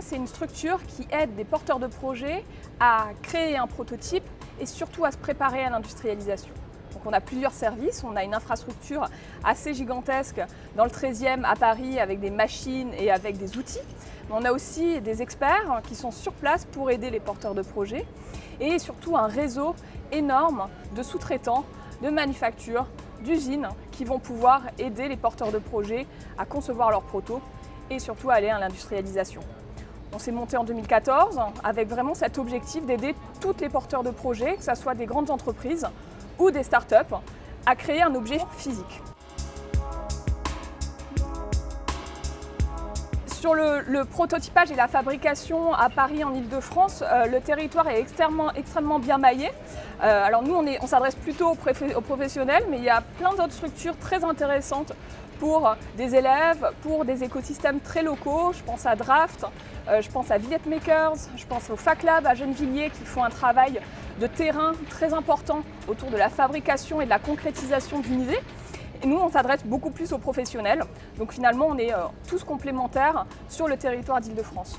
c'est une structure qui aide des porteurs de projets à créer un prototype et surtout à se préparer à l'industrialisation. Donc on a plusieurs services, on a une infrastructure assez gigantesque dans le 13e à Paris avec des machines et avec des outils. On a aussi des experts qui sont sur place pour aider les porteurs de projets et surtout un réseau énorme de sous-traitants, de manufactures, d'usines qui vont pouvoir aider les porteurs de projets à concevoir leurs protos et surtout aller à l'industrialisation. On s'est monté en 2014 avec vraiment cet objectif d'aider tous les porteurs de projets, que ce soit des grandes entreprises ou des startups, à créer un objet physique. Sur le, prototypage et la fabrication à Paris en Ile-de-France, euh, le territoire est extrêmement, bien maillé. Euh, alors nous, on, s'adresse plutôt aux, professionnels, mais il y a plein d'autres structures très intéressantes pour des élèves, pour des écosystèmes très locaux. Je pense à Draft, euh, je pense à Makers, je pense au FacLab à Gennevilliers qui font un travail de terrain très important autour de la fabrication et de la concrétisation d'une idée. Et nous, on s'adresse beaucoup plus aux professionnels. Donc finalement, on est euh, tous complémentaires sur le territoire d'Île-de-France.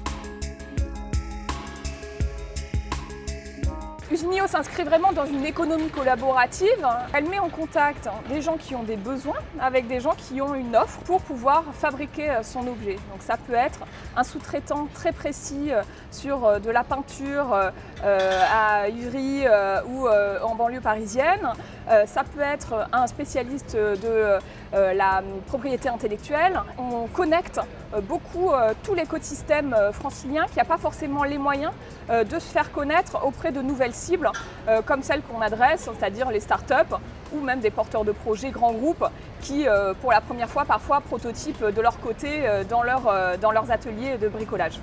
Usinio s'inscrit vraiment dans une économie collaborative. Elle met en contact des gens qui ont des besoins avec des gens qui ont une offre pour pouvoir fabriquer euh, son objet. Donc ça peut être un sous-traitant très précis euh, sur euh, de la peinture à Ivry ou en banlieue parisienne. Ça peut être un spécialiste de la propriété intellectuelle. On connecte beaucoup tout l'écosystème francilien qui n'a pas forcément les moyens de se faire connaître auprès de nouvelles euh, comme celles qu'on adresse, c'est-à-dire les startups ou même des porteurs de projets grands groupes qui, euh, pour la première fois, parfois prototypent de leur côté euh, dans leurs ateliers de bricolage.